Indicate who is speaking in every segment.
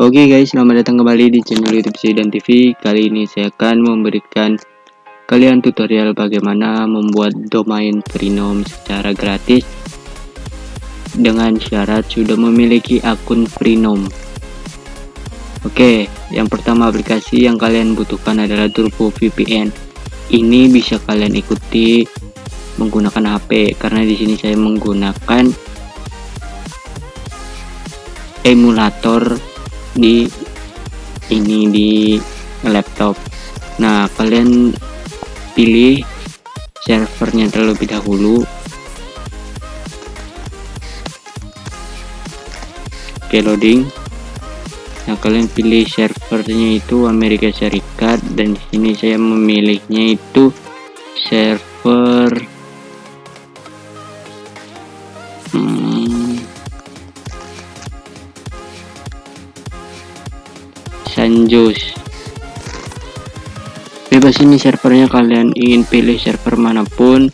Speaker 1: Oke guys, selamat datang kembali di channel YouTube Sidan TV. Kali ini saya akan memberikan kalian tutorial bagaimana membuat domain Freenom secara gratis dengan syarat sudah memiliki akun Freenom. Oke, yang pertama aplikasi yang kalian butuhkan adalah Turbo VPN. Ini bisa kalian ikuti menggunakan HP karena di sini saya menggunakan emulator di ini di laptop. Nah kalian pilih servernya terlebih dahulu. Oke loading. Nah kalian pilih servernya itu Amerika Serikat dan di sini saya memilihnya itu server Sanjos bebas ini servernya kalian ingin pilih server mana pun.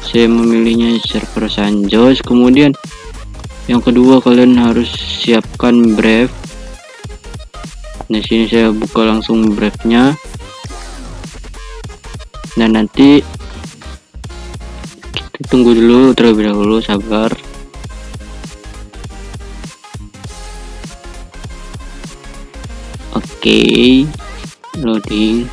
Speaker 1: Saya memilihnya server Sanjos. Kemudian yang kedua kalian harus siapkan Brave. Nah sini saya buka langsung Brave nya dan nanti kita tunggu dulu terlebih dahulu sabar okay. loading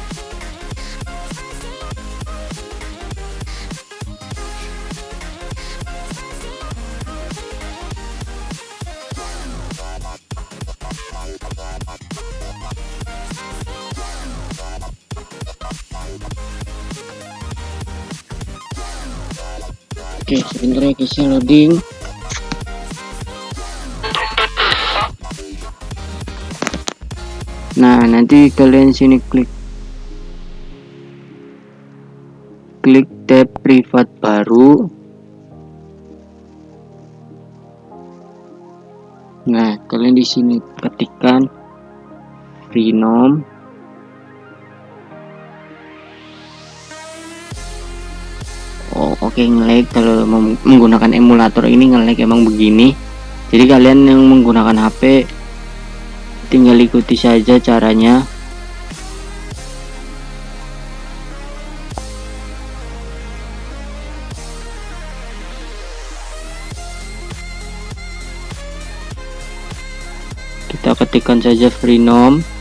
Speaker 1: Oke, sebentar ya guys loading. Nah nanti kalian sini klik. Klik tab privat baru. Nah kalian di sini ketikkan Freenom. Oh oke okay, ngelag. Kalau menggunakan emulator ini ngelag emang begini. Jadi kalian yang menggunakan HP tinggal ikuti saja caranya. Kita ketikkan saja freenom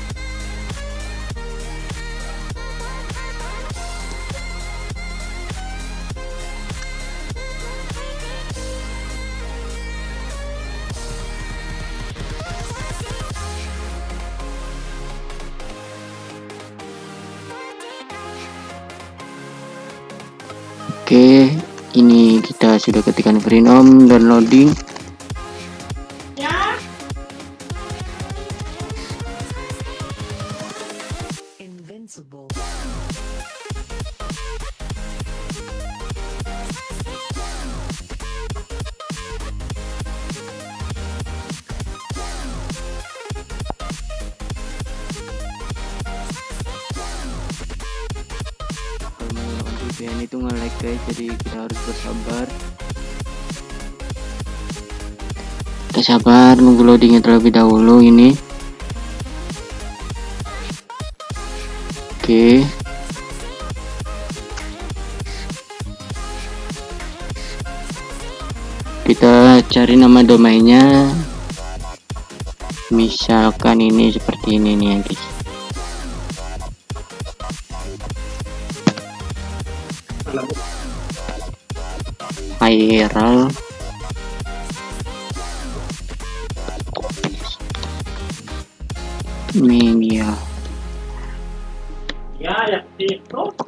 Speaker 1: ini kita sudah ketikkan Freenom downloading. VPN itu nge-lag guys jadi kita harus bersabar. Kita sabar nunggu loadingnya terlebih dahulu ini. Oke. Kita cari nama domainnya. Misalkan ini seperti ini nih ya guys viral media. Ya ya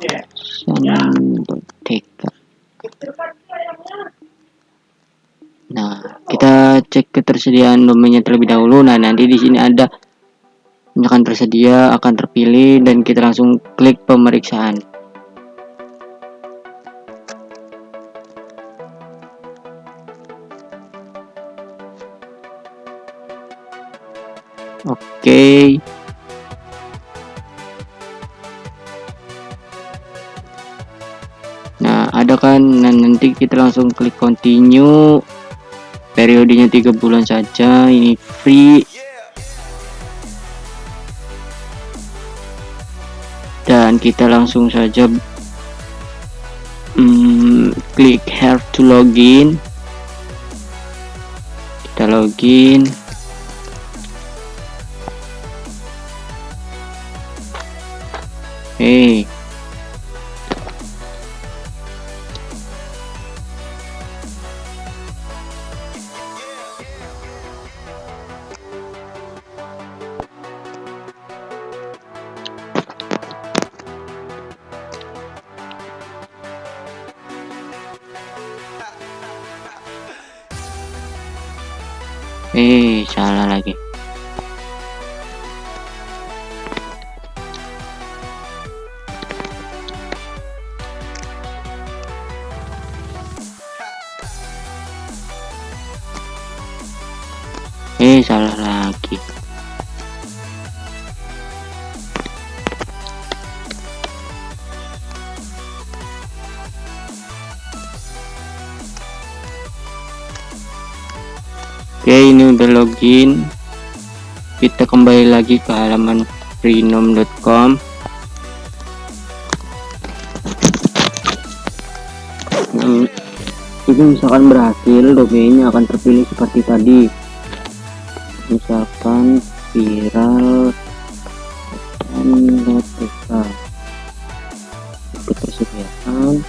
Speaker 1: ya. Nah, kita cek ketersediaan domainnya terlebih dahulu. Nah, nanti di sini ada. Misalkan tersedia akan terpilih dan kita langsung klik pemeriksaan. Okay. nah ada kan? Nah, nanti kita langsung klik continue. Periodenya tiga bulan saja ini free. Dan kita langsung saja hmm, klik here to login. Kita login salah lagi. Oke ini udah login. Kita kembali lagi ke halaman freenom.com nah, ini misalkan berhasil domainnya akan terpilih seperti tadi misalkan viral dan ketersediaan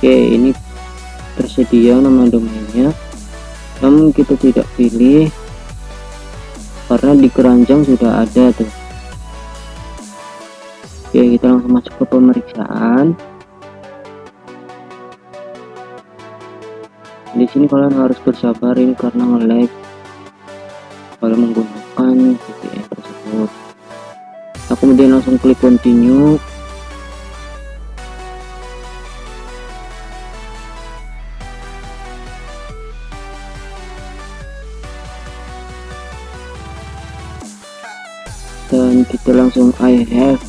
Speaker 1: oke ini tersedia nama domainnya. Namun kita tidak pilih di keranjang sudah ada tuh. Oke kita langsung masuk ke pemeriksaan. Di sini kalian harus bersabarin karena nge-lag. Kalau menggunakan VPN tersebut. Nah kemudian langsung klik continue I have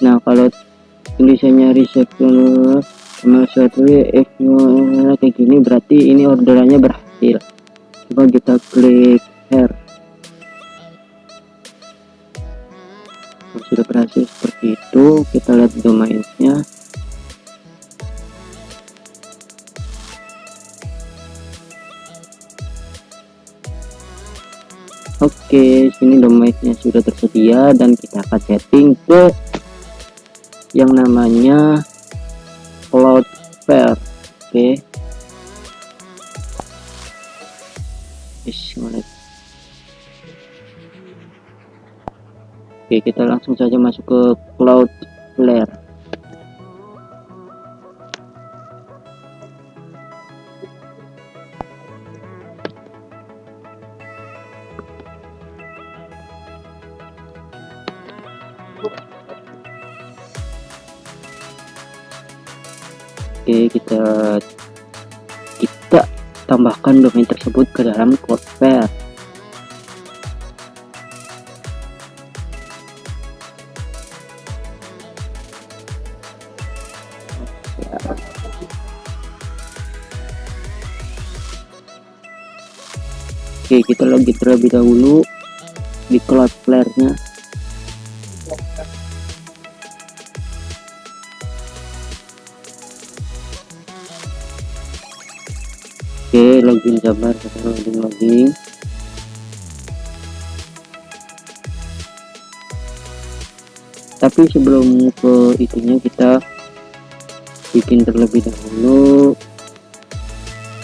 Speaker 1: nah kalau tulisannya reception sama suatu if kayak gini berarti ini orderannya berhasil. Coba kita klik here kalau sudah berhasil seperti itu kita lihat domainnya. Oke, sini domainnya sudah tersedia dan kita akan setting ke yang namanya Cloudflare oke okay. oke kita langsung saja masuk ke Cloudflare Oke kita kita tambahkan domain tersebut ke dalam Cloudflare Oke kita login terlebih dahulu di Cloudflare nya Oke, login Jabar, kita login login. tapi sebelum ke itunya kita bikin terlebih dahulu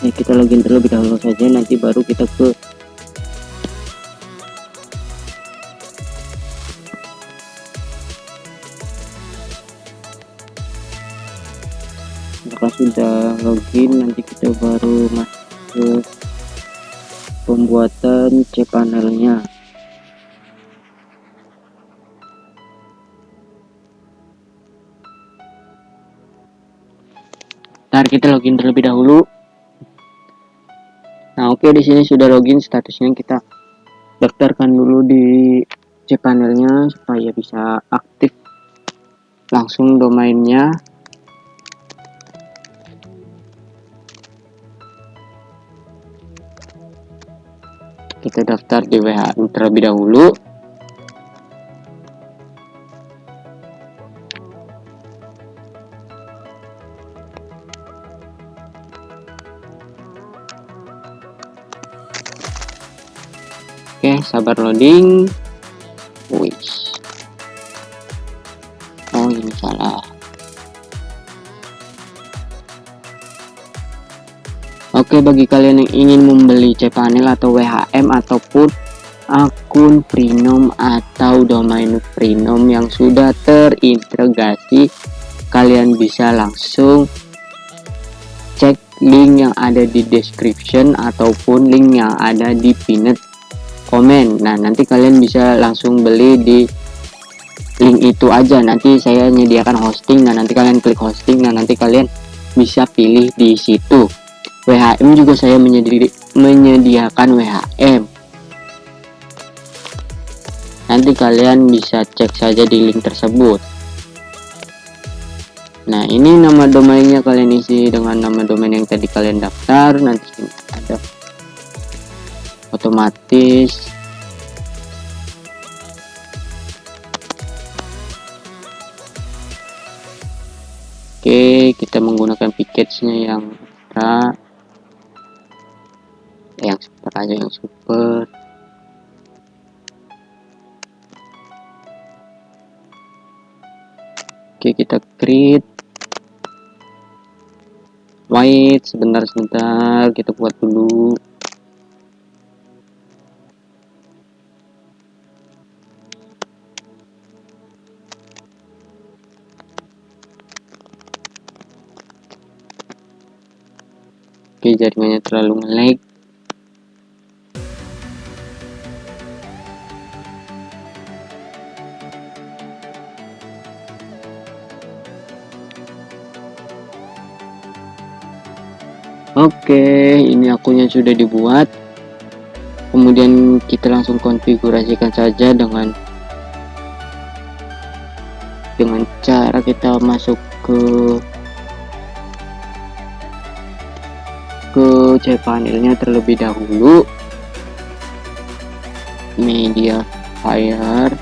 Speaker 1: ya kita login terlebih dahulu saja nanti baru kita ke sudah login nanti kita baru masuk pembuatan cpanelnya ntar kita login terlebih dahulu. Nah oke okay, di sini sudah login statusnya. Kita daftarkan dulu di cpanelnya supaya bisa aktif langsung domainnya kita daftar di WH terlebih dahulu Oke, sabar loading. Oke, bagi kalian yang ingin membeli cPanel atau WHM ataupun akun Freenom atau domain Freenom yang sudah terintegrasi, kalian bisa langsung cek link yang ada di description ataupun link yang ada di pinned komen nah nanti kalian bisa langsung beli di link itu aja. Nanti saya menyediakan hosting. Nah nanti kalian klik hosting. Nah nanti kalian bisa pilih di situ WHM juga saya menyedi menyediakan WHM nanti kalian bisa cek saja di link tersebut. Nah ini nama domainnya kalian isi dengan nama domain yang tadi kalian daftar. Nanti ada. Otomatis. Oke kita menggunakan package-nya yang ultra yang super aja yang super. Oke kita create white sebentar sebentar. Kita buat dulu. Oke, jaringannya terlalu nge-lag. Oke, ini akunnya sudah dibuat. Kemudian kita langsung konfigurasikan saja dengan dengan cara kita masuk ke ke cpanelnya terlebih dahulu media fire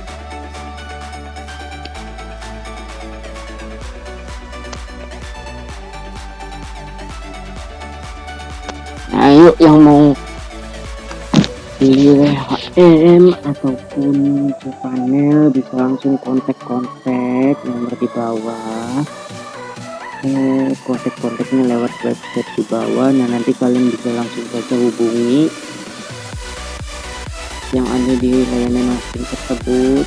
Speaker 1: WHM ataupun panel bisa langsung kontak-kontak nomor di bawah. Kontak-kontaknya lewat website di bawah. Nah nanti kalian bisa langsung saja hubungi yang ada di layanan hosting tersebut.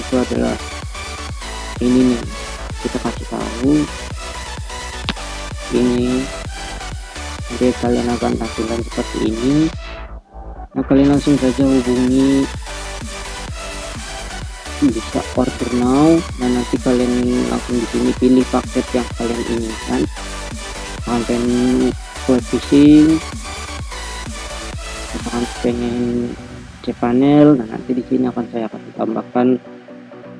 Speaker 1: Itu adalah ini nih kita kasih tahu. Ini jadi kalian akan hasilkan seperti ini nah kalian langsung saja hubungi bisa order now. Dan nanti kalian langsung di sini pilih paket yang kalian inginkan. Kalian web phishing misalkan pengen cpanel nah nanti di sini akan saya akan tambahkan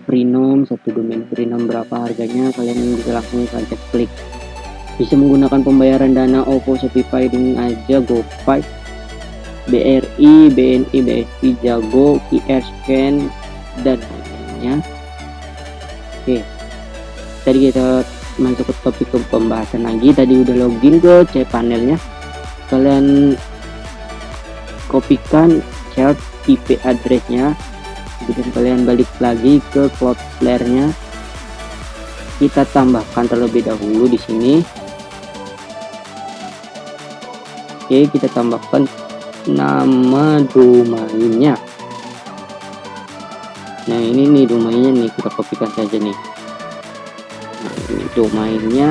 Speaker 1: freenom satu domain freenom berapa harganya kalian bisa langsung saja klik. Bisa menggunakan pembayaran dana OVO Shopify dengan aja GoPay BRI, BNI, BSI, Jago, QR Scan, dan ya oke. Tadi kita masuk ke topik pembahasan lagi. Tadi udah login ke C panelnya. Kalian kopikan share IP addressnya kemudian kalian balik lagi ke Cloudflare nya kita tambahkan terlebih dahulu di sini. Oke kita tambahkan nama domainnya. Nah ini nih domainnya nih kita kopikan saja nih. Nah ini domainnya.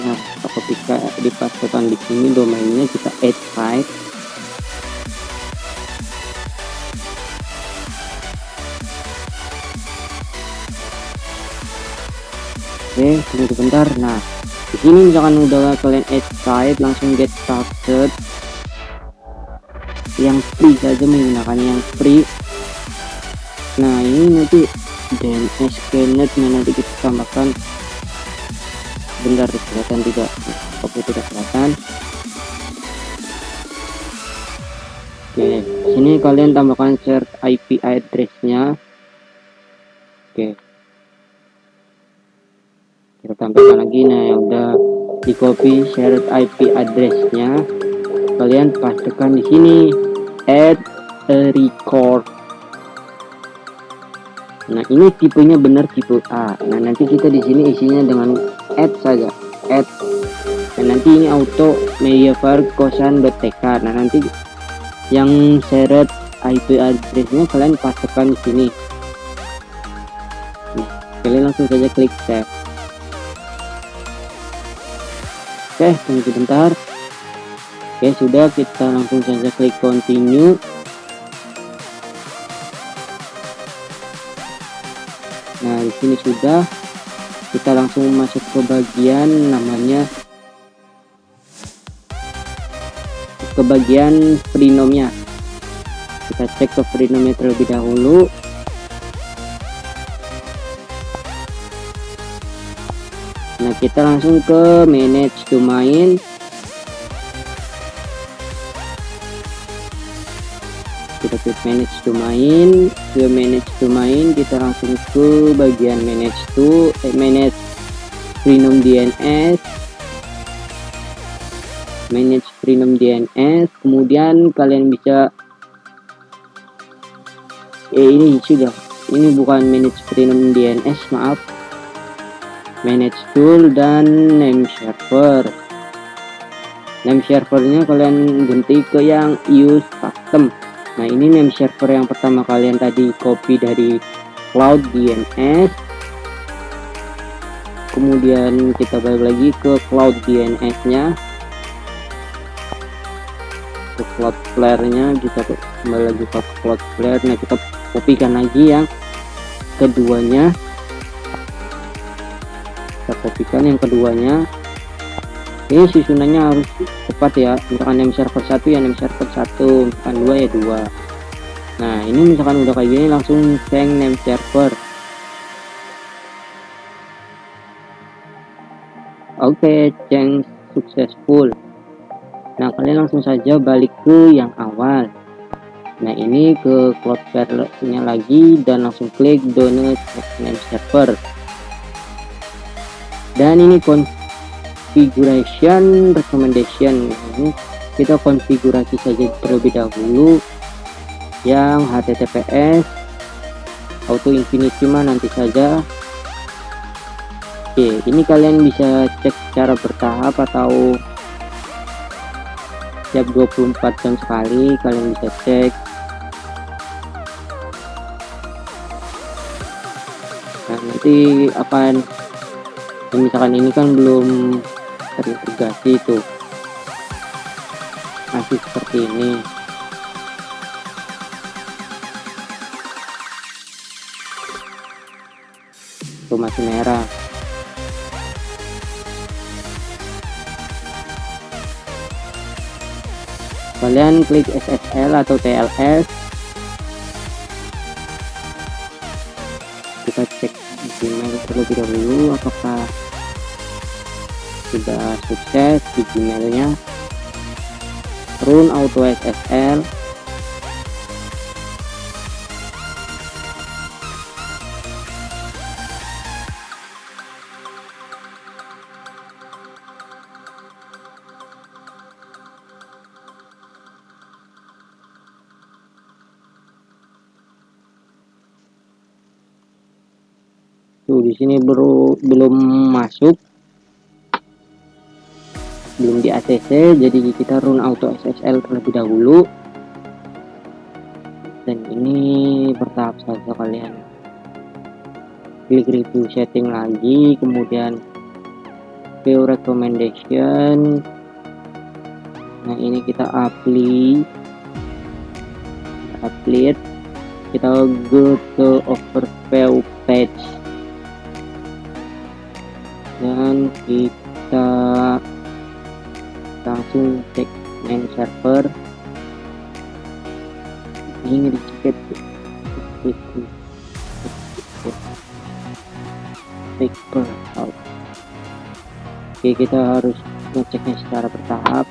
Speaker 1: Nah kita kopikan dipastikan di sini domainnya oke tunggu sebentar. Nah di sini misalkan udah kalian add langsung get started. Yang free saja menggunakan yang free. Nah ini nanti scanner nah nanti kita tambahkan. Bentar kelihatan tidak? Oke tidak kelihatan. Oke sini kalian tambahkan share IP addressnya. Oke kita tambahkan lagi. Nah yang udah di copy shared IP addressnya. Kalian pastikan di sini add a record. Nah ini tipenya benar tipe A. Nah nanti kita di sini isinya dengan add saja. Add. Dan nanti ini auto mediavar kosan.tk nah nanti yang shared IP addressnya kalian pastikan di sini. Nah, kalian langsung saja klik save oke tunggu sebentar. Oke sudah kita langsung saja klik continue. Nah di sini sudah. Kita langsung masuk ke bagian namanya ke bagian prinomnya kita cek ke prinomnya terlebih dahulu kita langsung ke manage domain kita klik manage domain ke manage domain kita langsung ke bagian manage to eh, manage prenom DNS manage prenom DNS kemudian kalian bisa eh ini sudah. Ini bukan manage prenom DNS maaf manage tool dan name server. Name servernya kalian ganti ke yang use custom. Nah ini name server yang pertama kalian tadi copy dari cloud DNS kemudian kita balik lagi ke cloud DNS nya ke Cloudflare nya kita kembali lagi ke Cloudflare nah kita kopikan lagi yang keduanya kita kopikan yang keduanya ini susunannya harus tepat ya misalkan name server satu ya name server satu misalkan dua ya dua. Nah ini misalkan udah kayak gini langsung change name server. Oke okay, change successful. Nah kalian langsung saja balik ke yang awal. Nah ini ke Cloudflare nya lagi dan langsung klik donate name server dan ini configuration recommendation. Ini kita konfigurasi saja terlebih dahulu. Yang https auto infinity mah nanti saja. Oke ini kalian bisa cek secara bertahap atau setiap 24 jam sekali kalian bisa cek. Nah nanti akan misalkan ini kan belum terintegrasi itu. Masih seperti ini. Itu masih merah. Kalian klik SSL atau TLS terlebih dahulu apakah sudah sukses di Gmailnya run auto SSL tuh di sini baru belum masuk. Belum di ACC jadi kita run auto SSL terlebih dahulu. Dan ini bertahap saja kalian. Klik review setting lagi kemudian view recommendation. Nah ini kita apply apply kita go to overview page dan kita langsung cek main server. Ini dicek out oke kita harus ngeceknya secara bertahap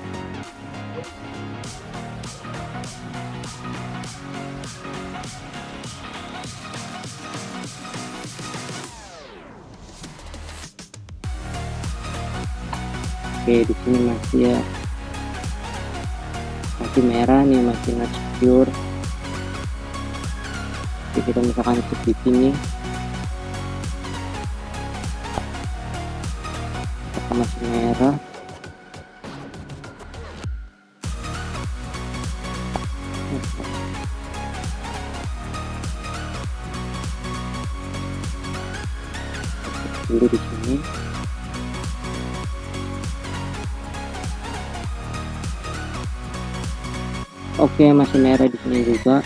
Speaker 1: oke di sini masih ya masih merah nih masih not secure oke kita misalkan cek di sini masih merah dulu di sini oke masih merah di sini juga.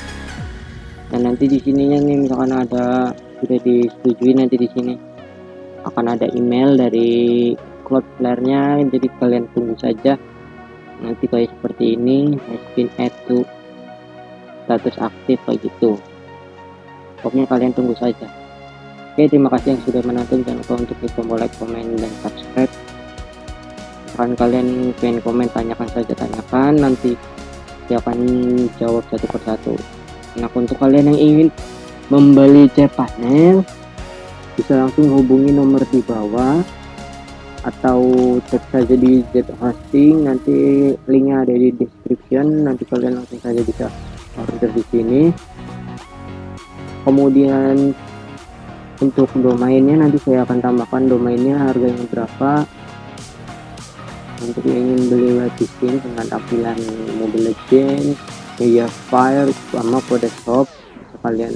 Speaker 1: Dan nanti di sininya nih misalkan ada sudah disetujui nanti di sini. Akan ada email dari Cloudflare-nya jadi kalian tunggu saja. Nanti kayak seperti ini has been add to status aktif kayak gitu. Pokoknya kalian tunggu saja. Oke terima kasih yang sudah menonton. Jangan lupa untuk klik tombol like komen dan subscribe. Kan kalian pengen komen tanyakan saja tanyakan. Nanti akan jawab satu persatu. Nah untuk kalian yang ingin membeli C panel bisa langsung hubungi nomor di bawah atau cek saja di Z hosting. Nanti linknya ada di description. Nanti kalian langsung saja bisa order di sini. Kemudian untuk domainnya nanti saya akan tambahkan domainnya harganya berapa untuk yang ingin beli web dengan tampilan Mobile Legends, Media Fire sama kode shop bisa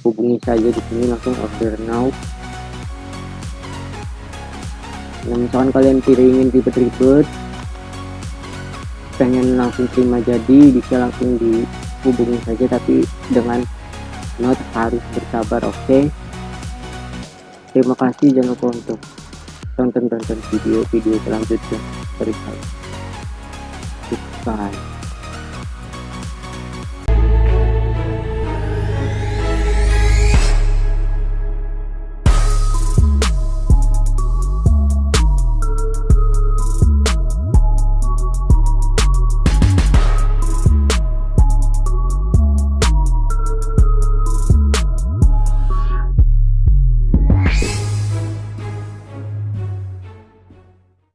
Speaker 1: hubungi saja di sini langsung order now. Nah, misalkan kalian tidak ingin ribet-ribet, pengen langsung terima jadi bisa langsung dihubungi saja tapi dengan not harus bersabar oke okay? terima kasih jangan lupa untuk tonton-tonton video-video selanjutnya dari saya. Goodbye.